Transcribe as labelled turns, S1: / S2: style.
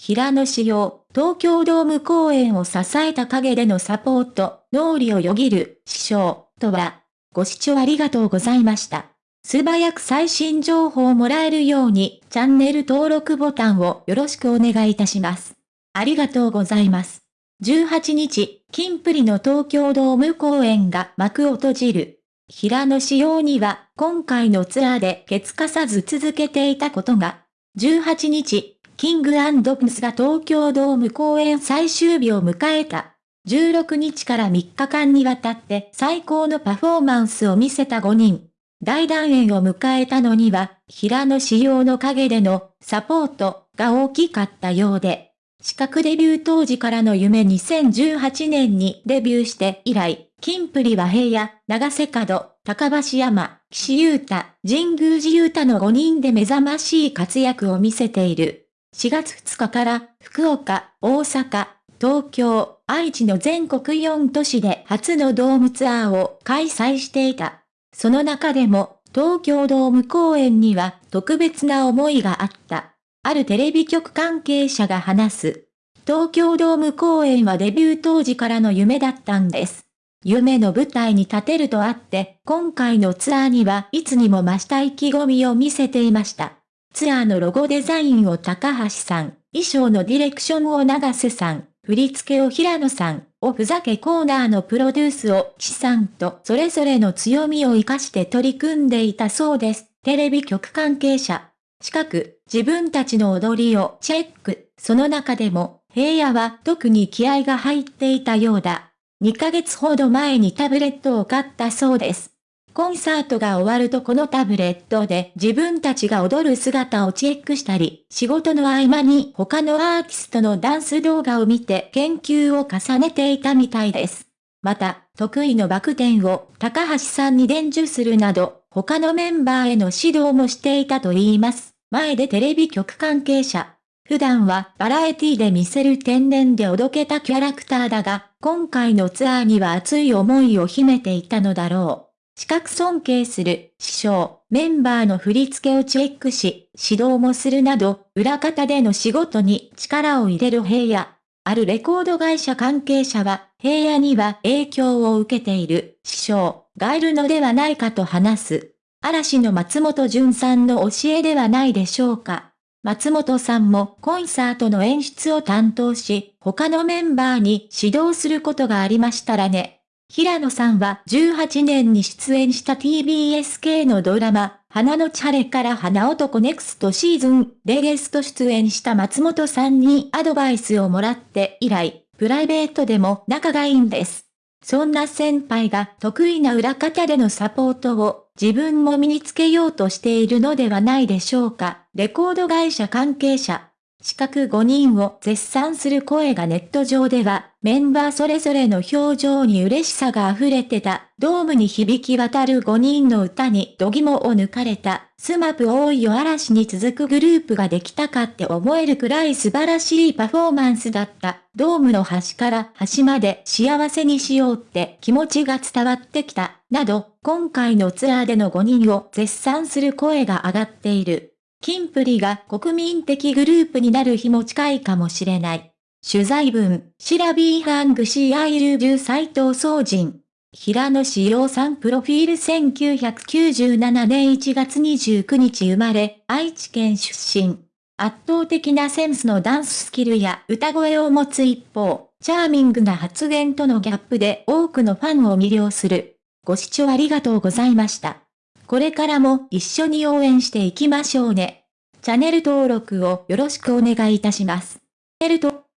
S1: 平野志陽、東京ドーム公演を支えた陰でのサポート、脳裏をよぎる、師匠、とは、ご視聴ありがとうございました。素早く最新情報をもらえるように、チャンネル登録ボタンをよろしくお願いいたします。ありがとうございます。18日、キンプリの東京ドーム公演が幕を閉じる。平野仕様には、今回のツアーでケツかさず続けていたことが、18日、キングアンドプスが東京ドーム公演最終日を迎えた。16日から3日間にわたって最高のパフォーマンスを見せた5人。大団円を迎えたのには、平野仕様の陰でのサポートが大きかったようで、資格デビュー当時からの夢2018年にデビューして以来、金プリは平野、長瀬角、高橋山、岸優太、神宮寺優太の5人で目覚ましい活躍を見せている。4月2日から福岡、大阪、東京、愛知の全国4都市で初のドームツアーを開催していた。その中でも、東京ドーム公演には特別な思いがあった。あるテレビ局関係者が話す。東京ドーム公演はデビュー当時からの夢だったんです。夢の舞台に立てるとあって、今回のツアーにはいつにも増した意気込みを見せていました。ツアーのロゴデザインを高橋さん、衣装のディレクションを長瀬さん、振り付けを平野さん、おふざけコーナーのプロデュースを岸さんとそれぞれの強みを活かして取り組んでいたそうです。テレビ局関係者。近く、自分たちの踊りをチェック。その中でも、平野は特に気合が入っていたようだ。2ヶ月ほど前にタブレットを買ったそうです。コンサートが終わるとこのタブレットで自分たちが踊る姿をチェックしたり、仕事の合間に他のアーティストのダンス動画を見て研究を重ねていたみたいです。また、得意のバク転を高橋さんに伝授するなど、他のメンバーへの指導もしていたと言います。前でテレビ局関係者。普段はバラエティで見せる天然でおどけたキャラクターだが、今回のツアーには熱い思いを秘めていたのだろう。資格尊敬する師匠、メンバーの振り付けをチェックし、指導もするなど、裏方での仕事に力を入れる平野。あるレコード会社関係者は、平野には影響を受けている師匠がいるのではないかと話す。嵐の松本潤さんの教えではないでしょうか。松本さんもコンサートの演出を担当し、他のメンバーに指導することがありましたらね。平野さんは18年に出演した TBS 系のドラマ、花のち晴れから花男ネクストシーズンでゲスト出演した松本さんにアドバイスをもらって以来、プライベートでも仲がいいんです。そんな先輩が得意な裏方でのサポートを自分も身につけようとしているのではないでしょうか。レコード会社関係者、資格5人を絶賛する声がネット上では、メンバーそれぞれの表情に嬉しさが溢れてた、ドームに響き渡る5人の歌に度肝を抜かれた、スマップ多いよ嵐に続くグループができたかって思えるくらい素晴らしいパフォーマンスだった。ドームの端から端まで幸せにしようって気持ちが伝わってきた、など、今回のツアーでの5人を絶賛する声が上がっている。キンプリが国民的グループになる日も近いかもしれない。取材文、シラビーハングシーアイルビュー斎藤総人。平野紫耀さんプロフィール1997年1月29日生まれ、愛知県出身。圧倒的なセンスのダンススキルや歌声を持つ一方、チャーミングな発言とのギャップで多くのファンを魅了する。ご視聴ありがとうございました。これからも一緒に応援していきましょうね。チャンネル登録をよろしくお願いいたします。